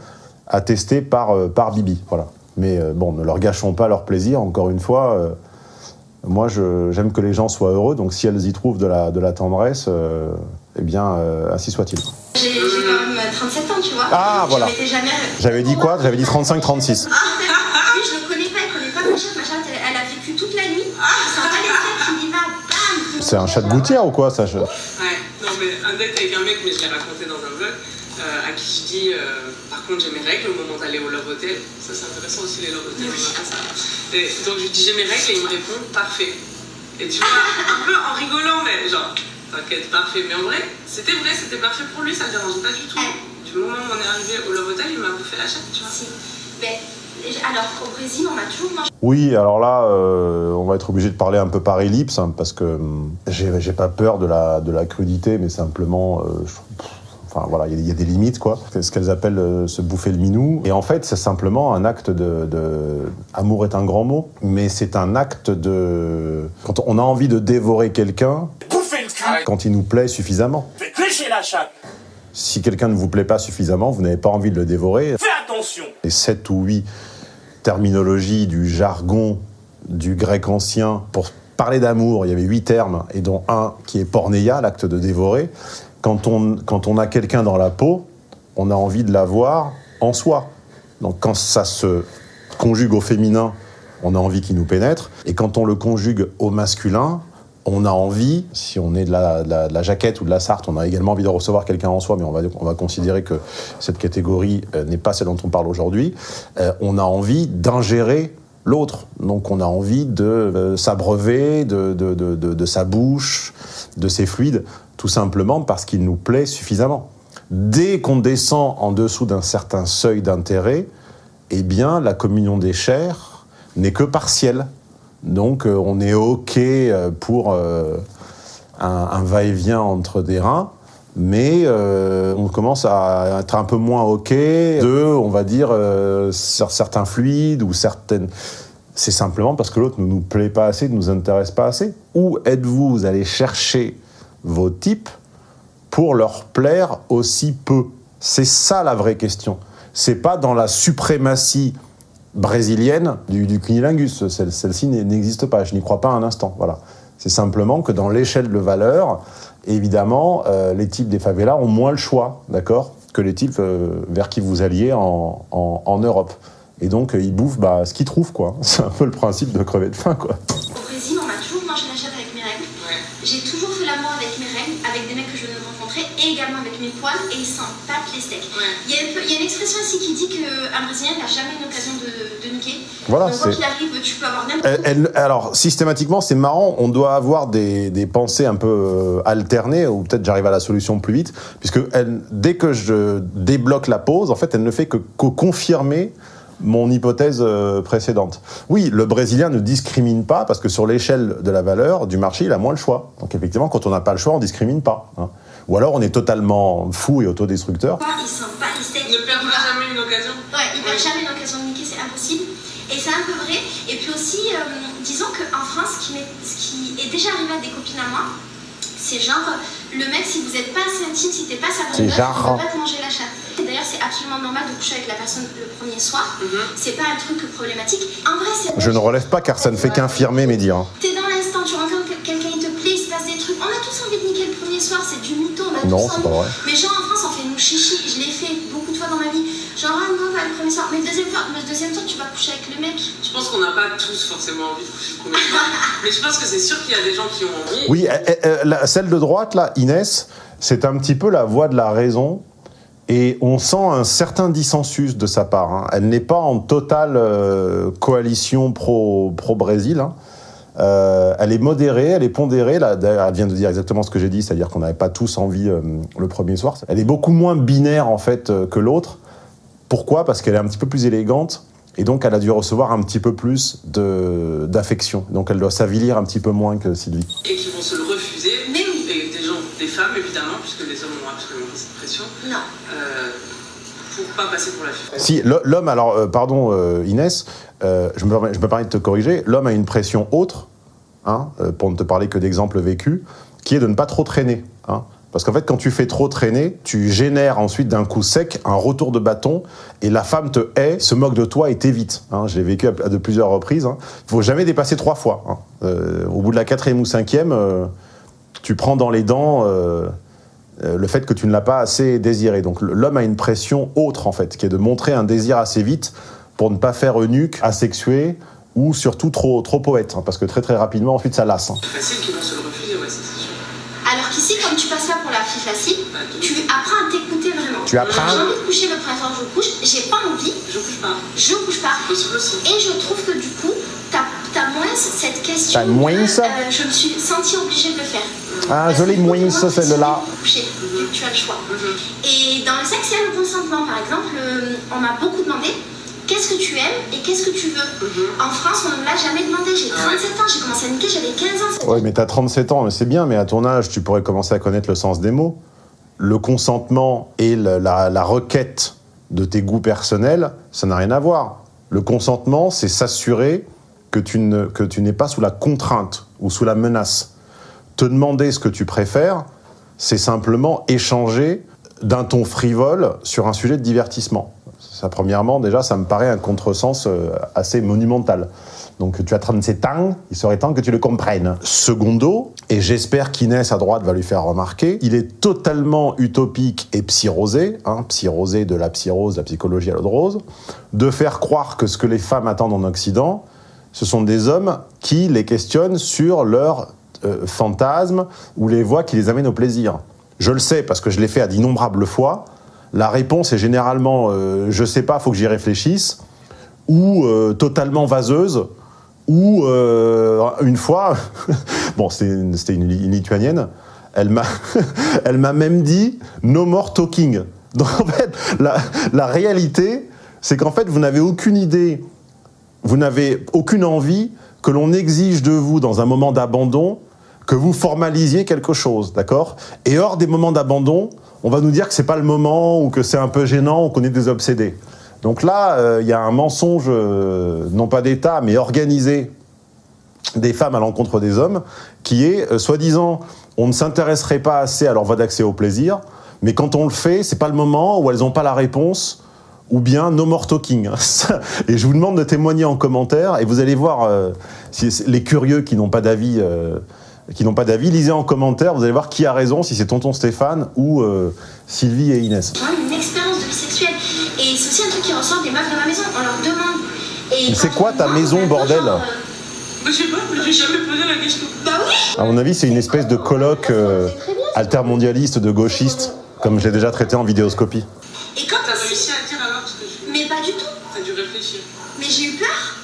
attestée par, euh, Bibi. Voilà. Mais bon, ne leur gâchons pas leur plaisir, encore une fois. Euh, moi, j'aime que les gens soient heureux, donc si elles y trouvent de la, de la tendresse, euh, eh bien, euh, ainsi soit-il. J'ai quand même 37 ans, tu vois. Ah, voilà. J'avais dit quoi? J'avais dit 35-36. Ah, oui, je le connais pas, il connaît pas ma chatte. Ma chatte, elle, elle a vécu toute la nuit. C'est un bam C'est un chat de gouttière ou quoi ça je- Ouais, non mais un date avec un mec, mais je l'ai raconté dans un vlog, euh, à qui je dis, euh, par contre j'ai mes règles au moment d'aller au Love Hotel. Ça c'est intéressant aussi les Love Hotels, on a fait ça. Et donc je lui dis j'ai mes règles et il me répond parfait. Et tu vois, un peu en rigolant, mais genre, t'inquiète, parfait. Mais en vrai, c'était vrai, c'était parfait pour lui, ça le dérangeait pas du tout. Du moment où on est arrivé au Love Hotel, il m'a bouffé la chatte, tu vois. Si. Mais, alors, au Brésil, on a toujours mangé. Oui, alors là, euh, on va être obligé de parler un peu par ellipse, hein, parce que hum, j'ai j'ai pas peur de la, de la crudité, mais simplement, euh, je- enfin voilà, il y, a- il y a des limites, quoi. C'est ce qu'elles appellent euh, se bouffer le minou. Et en fait, c'est simplement un acte de, de- Amour est un grand mot, mais c'est un acte de... Quand on a envie de dévorer quelqu'un, quand il nous plaît suffisamment. La chatte Si quelqu'un ne vous plaît pas suffisamment, vous n'avez pas envie de le dévorer, Fais attention les sept ou huit terminologies du jargon du grec ancien pour parler d'amour, il y avait huit termes, et dont un qui est porneia, l'acte de dévorer. Quand on, quand on a quelqu'un dans la peau, on a envie de l'avoir en soi. Donc quand ça se conjugue au féminin, on a envie qu'il nous pénètre. Et quand on le conjugue au masculin, on a envie, si on est de la, de la- jaquette ou de la sarthe, on a également envie de recevoir quelqu'un en soi, mais on va, on va considérer que cette catégorie euh, n'est pas celle dont on parle aujourd'hui. Euh, on a envie d'ingérer l'autre. Donc on a envie de euh, s'abreuver de- de- de sa bouche, de ses fluides, tout simplement parce qu'il nous plaît suffisamment. Dès qu'on descend en dessous d'un certain seuil d'intérêt, eh bien, la communion des chairs n'est que partielle. Donc, euh, on est OK euh, pour euh, un, va-et-vient entre des reins, mais on commence à être un peu moins OK de, on va dire, cer- certains fluides ou certaines... C'est simplement parce que l'autre ne nous plaît pas assez, ne nous intéresse pas assez. Où êtes-vous? Vous allez chercher vos types pour leur plaire aussi peu C'est ça la vraie question. C'est pas dans la suprématie brésilienne du, du cunilingus. Celle- Celle-ci n'existe pas. Je n'y crois pas un instant. Voilà. C'est simplement que dans l'échelle de valeur, évidemment, euh, les types des favelas ont moins le choix, d'accord, que les types euh, vers qui vous alliez en, en- en Europe. Et donc, euh, ils bouffent bah, ce qu'ils trouvent, quoi. (laughs) C'est un peu le principe de crever de faim, quoi. Au Brésil, on a toujours mangé la chatte avec mes règles. Ouais. J'ai toujours fait l'amour avec mes règles, avec des mecs que je venais de rencontrer, et également avec mes poils, et ils s'en tapent les steaks. Ouais. Il y, peu- il y a une expression ici qui dit qu'un Brésilien n'a jamais une occasion de, de niquer. Voilà, Donc, quoi arrive, tu peux avoir n'importe Elle- elle- alors, systématiquement, c'est marrant, on doit avoir des, des pensées un peu euh, alternées, ou peut-être j'arrive à la solution plus vite, puisque elle, dès que je débloque la pause, en fait, elle ne fait que, que confirmer mon hypothèse euh, précédente. Oui, le Brésilien ne discrimine pas, parce que sur l'échelle de la valeur du marché, il a moins le choix. Donc effectivement, quand on n'a pas le choix, on discrimine pas. hein. Ou alors on est totalement fou et autodestructeur. quoi, ils battent les steaks. Ne perdra jamais une occasion. Ouais, il perd Ouais. jamais l'occasion de niquer, c'est impossible. Et c'est un peu vrai. Et puis aussi, euh, disons qu'en France, ce qui, m'est- ce qui est déjà arrivé à des copines à moi, c'est genre, le mec, si vous n'êtes pas assez intime, si t'es pas sa bonne meuf, genre. il peut pas te manger la chatte. Et D'ailleurs, c'est absolument normal de coucher avec la personne le premier soir. Mhm. C'est pas un truc problématique. En vrai, c'est. Je ne relève pas car ça ne fait qu'infirmer mes dires. T'es dans l'instant, tu rencontres quel- quelqu'un, il te On a tous envie de niquer le premier soir, c'est du mytho, on a Non, tous c'est pas vrai. Mais genre en France, on fait nous chichi, je l'ai fait beaucoup de fois dans ma vie. Genre, ah non, bah, le premier soir. Mais le deuxième, fois, le deuxième soir, tu vas coucher avec le mec. Je pense qu'on n'a pas tous forcément envie de coucher le premier soir. (laughs) Mais je pense que c'est sûr qu'il y a des gens qui ont envie. Oui, euh, euh, la- celle de droite, là, Inès, c'est un petit peu la voix de la raison. Et on sent un certain dissensus de sa part. hein. Elle n'est pas en totale euh, coalition pro- pro-Brésil. hein. Euh, elle est modérée, elle est pondérée. Là, d'ailleurs, elle vient de dire exactement ce que j'ai dit, c'est-à-dire qu'on n'avait pas tous envie euh, le premier soir. Elle est beaucoup moins binaire en fait euh, que l'autre. Pourquoi? Parce qu'elle est un petit peu plus élégante et donc elle a dû recevoir un petit peu plus de- d'affection. Donc elle doit s'avilir un petit peu moins que Sylvie. Et qui vont se le refuser. Mais oui. Et des gens, des femmes évidemment, puisque les hommes ont absolument pas cette pression. Non. Euh, pour pas passer pour la fille. Si, l'homme, alors, euh, pardon euh, Inès, euh, je, me, permets- je me permets de te corriger, l'homme a une pression autre, hein, euh, pour ne te parler que d'exemples vécus, qui est de ne pas trop traîner. hein. Parce qu'en fait, quand tu fais trop traîner, tu génères ensuite d'un coup sec un retour de bâton et la femme te hait, se moque de toi et t'évite. Hein. J'ai vécu à, de plusieurs reprises. Il ne faut jamais dépasser trois fois. Euh, au bout de la quatrième ou cinquième, euh, tu prends dans les dents le fait que tu ne l'as pas assez désiré. Donc l'homme a une pression autre, en fait, qui est de montrer un désir assez vite pour ne pas faire eunuque, asexué ou surtout trop, trop poète. hein, parce que très très rapidement, ensuite, ça lasse. hein. C'est facile qu'ils vont se le refuser, ouais, ça, c'est sûr. Alors qu'ici, comme tu passes pas pour la fille facile, de- tu apprends à t'écouter vraiment. Tu apprends J'ai envie de coucher le printemps, je couche. J'ai pas envie, Je couche pas. je couche pas. Possible aussi. Et je trouve que du coup, t'as as moins cette question. T'as moins euh, Je me suis sentie obligée de le faire. Ah, je l'ai moins, celle-là. que tu as le choix. Mhm. Et dans le sexe, il y a le consentement. Par exemple, euh, on m'a beaucoup demandé qu'est-ce que tu aimes et qu'est-ce que tu veux. Mhm. En France, on ne me l'a jamais demandé. J'ai 37 ans, j'ai commencé à niquer, j'avais 15 ans. Ouais, mais t'as 37 ans, mais c'est bien, mais à ton âge, tu pourrais commencer à connaître le sens des mots. Le consentement et la, la requête de tes goûts personnels, ça n'a rien à voir. Le consentement, c'est s'assurer que tu ne- que tu n'es pas sous la contrainte ou sous la menace. Te demander ce que tu préfères, c'est simplement échanger d'un ton frivole sur un sujet de divertissement. Ça, premièrement, déjà, ça me paraît un contresens euh, assez monumental. Donc tu as 37 ans, il serait temps que tu le comprennes. Secondo, et j'espère qu'Inès à droite va lui faire remarquer, il est totalement utopique et psyrosé, hein, psyrosé de la psyrose, la psychologie à l'eau de rose, de faire croire que ce que les femmes attendent en Occident, ce sont des hommes qui les questionnent sur leurs euh, fantasmes ou les voies qui les amènent au plaisir. Je le sais parce que je l'ai fait à d'innombrables fois. La réponse est généralement euh, je sais pas, faut que j'y réfléchisse, ou euh, totalement vaseuse, ou euh, une fois, (laughs) bon, c'était une, une Li- une lituanienne, (laughs) elle m'a, même dit no more talking. (laughs) Donc en fait, la réalité, c'est qu'en fait, vous n'avez aucune idée, vous n'avez aucune envie que l'on exige de vous dans un moment d'abandon que vous formalisiez quelque chose, d'accord? Et hors des moments d'abandon, on va nous dire que c'est pas le moment ou que c'est un peu gênant ou qu'on est des obsédés. Donc là, euh, il y a un mensonge, euh, non pas d'État, mais organisé des femmes à l'encontre des hommes, qui est, euh, soi-disant, on ne s'intéresserait pas assez à leur voie d'accès au plaisir, mais quand on le fait, c'est pas le moment où elles n'ont pas la réponse, ou bien no more talking. (laughs) Et je vous demande de témoigner en commentaire, et vous allez voir, si les curieux qui n'ont pas d'avis, qui n'ont pas d'avis, lisez en commentaire, vous allez voir qui a raison, si c'est tonton Stéphane ou euh, Sylvie et Inès. Moi, une expérience de vie sexuelle. Et c'est aussi un truc qui ressort des meufs de ma maison. On leur demande. C'est quoi ta maison, bordel genre, euh, je sais pas, mais j'ai jamais posé la question. Bah oui À mon avis, c'est une espèce de colloque euh, altermondialiste de gauchistes, comme je l'ai déjà traité en vidéoscopie. Et quand T'as réussi à dire alors ce que je Mais pas du tout. T'as dû réfléchir. Mais j'ai eu peur.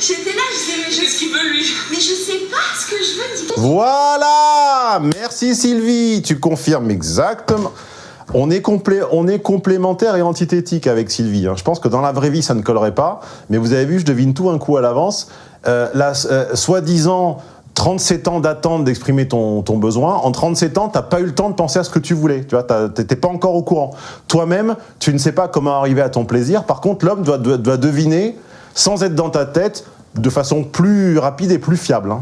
J'étais là, je disais, mais Qu'est-ce je, qu'il veut lui? Mais je sais pas ce que je veux dire. Voilà Merci Sylvie, tu confirmes exactement. On est, complé- on est complémentaire et antithétique avec Sylvie. hein. Je pense que dans la vraie vie, ça ne collerait pas. Mais vous avez vu, je devine tout un coup à l'avance. Euh, la euh, soi-disant 37 ans d'attente d'exprimer ton, ton besoin. En 37 ans, t'as pas eu le temps de penser à ce que tu voulais. Tu vois, t'étais pas encore au courant. Toi-même, tu ne sais pas comment arriver à ton plaisir. Par contre, l'homme doit, doit, doit deviner, sans être dans ta tête, de façon plus rapide et plus fiable. hein.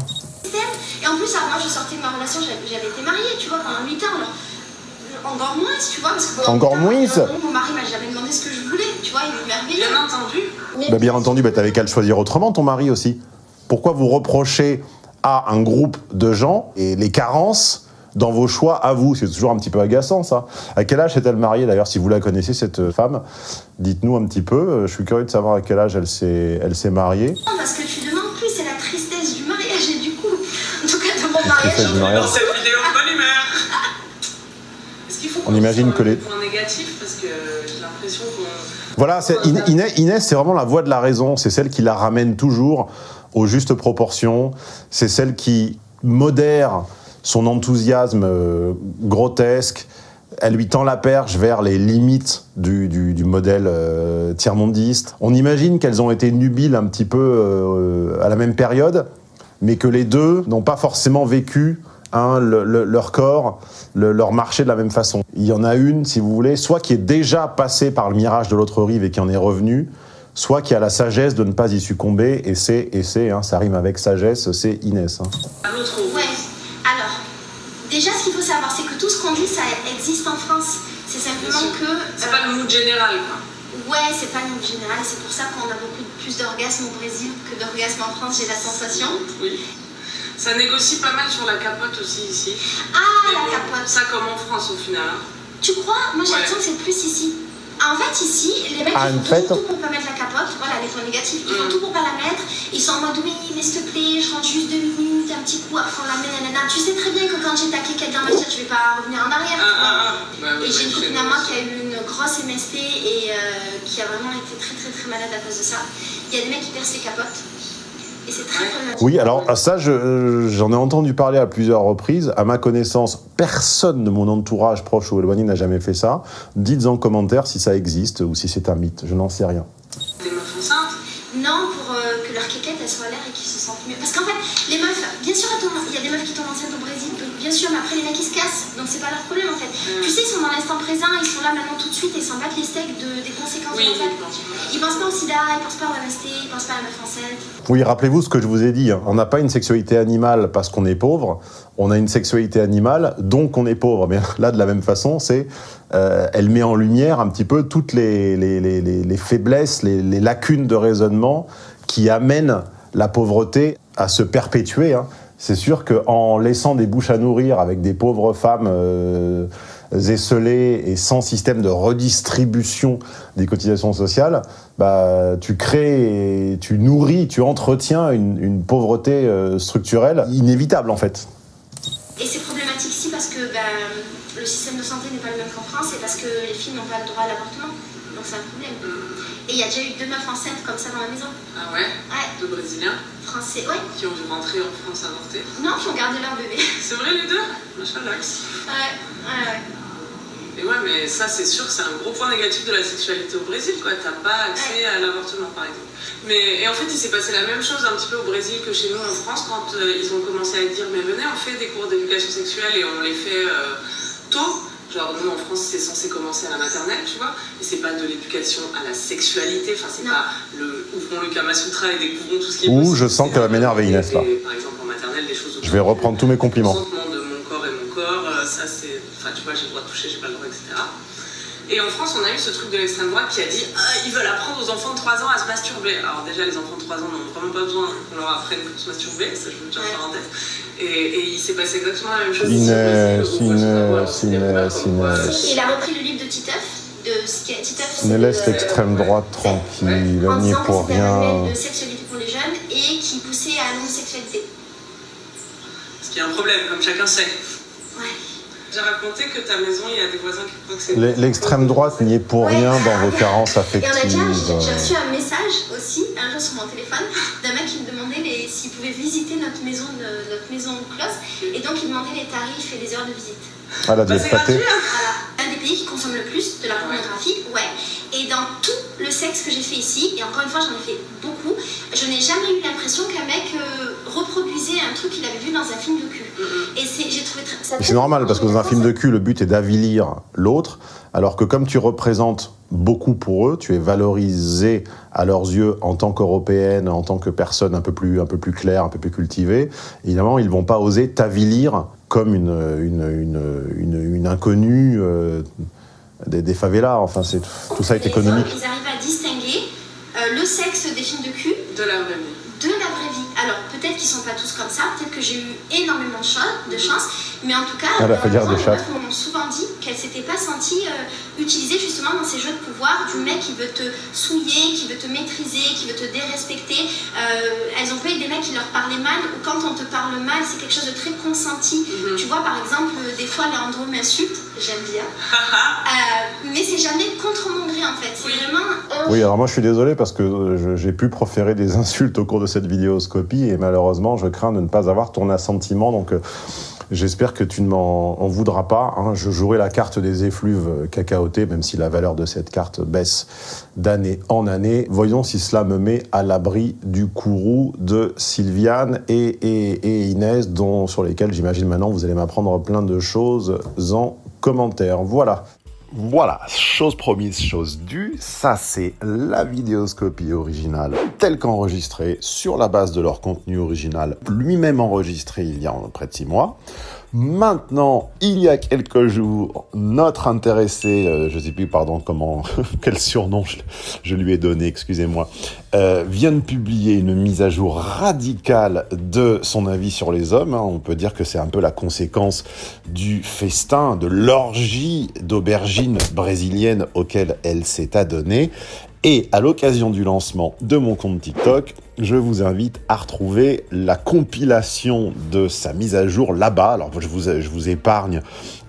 Et en plus, moi, je sortais de ma relation, j'avais été mariée, tu vois, pendant 8 ans. Alors, encore moins, tu vois, parce que pendant Encore 8 ans, moins, euh. Mon mari m'a jamais demandé ce que je voulais, tu vois, il est merveilleux. Bien entendu. Bah, bien entendu, bah, t'avais qu'à le choisir autrement, ton mari aussi. Pourquoi vous reprochez à un groupe de gens et les carences dans vos choix à vous C'est toujours un petit peu agaçant, ça. À quel âge est-elle mariée, d'ailleurs, si vous la connaissez, cette femme? Dites-nous un petit peu. Je suis curieux de savoir à quel âge elle s'est elle s'est mariée. Non, parce que tu demandes plus, c'est la tristesse du mariage et du coup, en tout cas de mon mariage. du mariage. Dans cette vidéo, bonne humeur. Est-ce qu'il faut On qu'on imagine que les- un point négatif parce que j'ai l'impression qu'on. Voilà, c'est- Inès, Inès, c'est vraiment la voix de la raison. C'est celle qui la ramène toujours aux justes proportions. C'est celle qui modère son enthousiasme euh, grotesque. Elle lui tend la perche vers les limites du, du- du modèle euh, tiers-mondiste. On imagine qu'elles ont été nubiles un petit peu euh, à la même période, mais que les deux n'ont pas forcément vécu hein, le- le- leur corps, le- leur marché de la même façon. Il y en a une, si vous voulez, soit qui est déjà passée par le mirage de l'autre rive et qui en est revenue, soit qui a la sagesse de ne pas y succomber, et c'est, et c'est, hein, ça rime avec sagesse, c'est Inès. hein. À l'autre roue. Ouais. Alors, déjà, ce qu'il faut savoir, dit, ça existe en France. C'est simplement que. C'est pas le mood général, quoi. Ouais, c'est pas le monde général, c'est pour ça qu'on a beaucoup plus d'orgasmes au Brésil que d'orgasmes en France, j'ai la sensation. Oui. Ça négocie pas mal sur la capote aussi ici. Ah, Mais la bon, capote. Ça comme en France au final. hein. Tu crois? Moi j'ai Ouais. l'impression que c'est plus ici. En fait, ici, les mecs Ah, ils en font fait- tout, tout pour pas mettre la capote. Voilà, les points négatifs. Ils font Mm. tout pour pas la mettre. Ils sont en mode oui, mais s'il te plaît, je rentre juste deux minutes, un petit coup, après on la met, nanana. Tu sais très bien que quand j'ai taqué quelqu'un dans ma tire, je vais pas revenir en arrière. Ah, ah, ah. Bah, oui, Et j'ai une bah, copine à moi qui a eu une grosse MST et euh, qui a vraiment été très très très malade à cause de ça. Il y a des mecs qui percent les capotes. Oui, alors ça, je- j'en ai entendu parler à plusieurs reprises. À ma connaissance, personne de mon entourage proche ou éloigné n'a jamais fait ça. Dites en commentaire si ça existe ou si c'est un mythe. Je n'en sais rien. Des meufs enceintes. Non, pour euh, que leur quéquette elle soit à l'air et qu'ils se sentent mieux. Parce qu'en fait, les meufs, bien sûr, elles tombent- il y a des meufs qui tombent enceintes au Brésil, donc bien sûr, mais après les mecs ils se cassent, donc c'est pas leur problème en fait. Mm. Tu sais, ils sont dans l'instant présent, ils sont là maintenant tout de suite et ils s'en battent les steaks de, des conséquences Oui, de. Ils pensent pas au sida, ils pensent pas au MST, ils pensent pas à la meuf enceinte. Oui, rappelez-vous ce que je vous ai dit. hein. On n'a pas une sexualité animale parce qu'on est pauvre. On a une sexualité animale, donc on est pauvre. Mais (laughs) là, de la même façon, c'est, euh, elle met en lumière un petit peu toutes les, les, les- les- les faiblesses, les, les lacunes de raisonnement qui amènent la pauvreté à se perpétuer. hein. C'est sûr qu'en laissant des bouches à nourrir avec des pauvres femmes euh, esselées et sans système de redistribution des cotisations sociales, bah, tu crées, tu nourris, tu entretiens une, pauvreté euh, structurelle inévitable en fait. Et c'est problématique ici parce que ben, le système de santé n'est pas le même qu'en France et parce que les filles n'ont pas le droit à l'avortement. Donc c'est un problème. Et il y a déjà eu deux meufs enceintes comme ça dans la maison. Ah ouais Ouais, Deux Brésiliens français, ouais. qui ont dû rentrer en France avorter. Non, qui ont gardé leur bébé. (laughs) C'est vrai les deux Machin l'axe. Ouais, ouais, ouais. Et ouais, mais ça, c'est sûr que c'est un gros point négatif de la sexualité au Brésil, quoi. T'as pas accès à l'avortement, par exemple. Mais, et en fait, il s'est passé la même chose un petit peu au Brésil que chez nous en France quand euh, ils ont commencé à dire Mais venez, on fait des cours d'éducation sexuelle et on les fait euh, tôt. Genre, nous en France, c'est censé commencer à la maternelle, tu vois. Et c'est pas de l'éducation à la sexualité. Enfin, c'est pas le ouvrons le Kama Sutra et découvrons tout ce qui est Ouh, possible. je sens qu'elle va m'énerver, Inès, là. Par exemple, en maternelle, des choses Je vais reprendre tous mes compliments. de mon corps et mon corps, euh, ça c'est. Enfin, tu vois, j'ai le droit de toucher, j'ai pas le droit, etc. Et en France, on a eu ce truc de l'extrême droite qui a dit Ah, ils veulent apprendre aux enfants de 3 ans à se masturber. Alors, déjà, les enfants de 3 ans n'ont vraiment pas besoin qu'on leur apprenne à se masturber, ça je veux dire Ouais. en parenthèse. Et, et il s'est passé exactement la même chose. Il a repris le livre de Titeuf, le- laisse l'extrême droite tranquille, en on n'y est disant que pour rien. de sexualité pour les jeunes et qui poussait à l'homosexualité. Ce qui est un problème, comme chacun sait. Ouais. J'ai raconté que ta maison, il y a des voisins qui croient que c'est. L'extrême droite n'y est pour Ouais. rien dans vos carences Et on a déjà, affectives. j'ai j'ai reçu un message aussi, un jour sur mon téléphone, d'un mec qui me demandait s'il pouvait visiter notre maison, de- notre maison close, et donc il demandait les tarifs et les heures de visite. Ah, la Bah, c'est dépâtée. gratuit, hein. Voilà. Des pays qui consomme le plus de la pornographie, ouais. Et dans tout le sexe que j'ai fait ici, et encore une fois j'en ai fait beaucoup, je n'ai jamais eu l'impression qu'un mec euh, reproduisait un truc qu'il avait vu dans un film de cul. Et c'est, j'ai trouvé très- ça Mais C'est normal parce que dans un film de cul, le but est d'avilir l'autre, alors que comme tu représentes beaucoup pour eux, tu es valorisé à leurs yeux en tant qu'européenne, en tant que personne un peu plus, un peu plus claire, un peu plus cultivée. Évidemment, ils vont pas oser t'avilir comme une, une, une, une, une inconnue euh, des, des favelas. Enfin, c'est tout ça est Les économique. hommes, ils arrivent à distinguer euh, le sexe des films de cul De la vraie vie. Peut-être qu'ils sont pas tous comme ça, peut-être que j'ai eu énormément de chance, mais en tout cas, Elle a euh, fait dire moi, des les chats. meufs m'ont souvent dit qu'elles s'étaient pas senties euh, utilisées justement dans ces jeux de pouvoir du mec qui veut te souiller, qui veut te maîtriser, qui veut te dérespecter. Euh, elles ont pas eu des mecs qui leur parlaient mal ou quand on te parle mal, c'est quelque chose de très consenti. Mhm. Tu vois, par exemple, euh, des fois, Leandro m'insulte, j'aime bien, Euh, mais c'est jamais contre mon gré en fait. C'est Oui. vraiment. Oui, alors moi je suis désolé parce que euh, j'ai pu proférer des (laughs) insultes au cours de cette vidéoscopie et malheureusement je crains de ne pas avoir ton assentiment. Donc euh, J'espère que tu ne m'en en voudras pas. hein. Je jouerai la carte des effluves cacaotés, même si la valeur de cette carte baisse d'année en année. Voyons si cela me met à l'abri du courroux de Sylviane et, et- et Inès, dont, sur lesquels j'imagine maintenant vous allez m'apprendre plein de choses en commentaire. Voilà. Voilà, chose promise, chose due, ça c'est la vidéoscopie originale telle qu'enregistrée sur la base de leur contenu original, lui-même enregistré il y a près de six mois. Maintenant, il y a quelques jours, notre intéressé, euh, je sais plus, pardon, comment, (laughs) quel surnom je, je lui ai donné, excusez-moi, euh, vient de publier une mise à jour radicale de son avis sur les hommes. hein. On peut dire que c'est un peu la conséquence du festin, de l'orgie d'aubergines brésiliennes auquel elle s'est adonnée. Et à l'occasion du lancement de mon compte TikTok, je vous invite à retrouver la compilation de sa mise à jour là-bas. Alors je vous, épargne,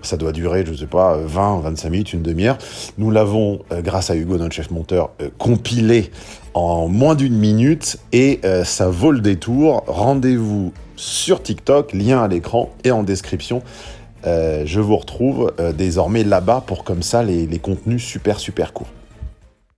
ça doit durer, je sais pas, 20, 25 minutes, une demi-heure. Nous l'avons, euh, grâce à Hugo, notre chef monteur, euh, compilé en moins d'une minute et euh, ça vaut le détour. Rendez-vous sur TikTok, lien à l'écran et en description. Je vous retrouve désormais là-bas pour comme ça les contenus super super courts.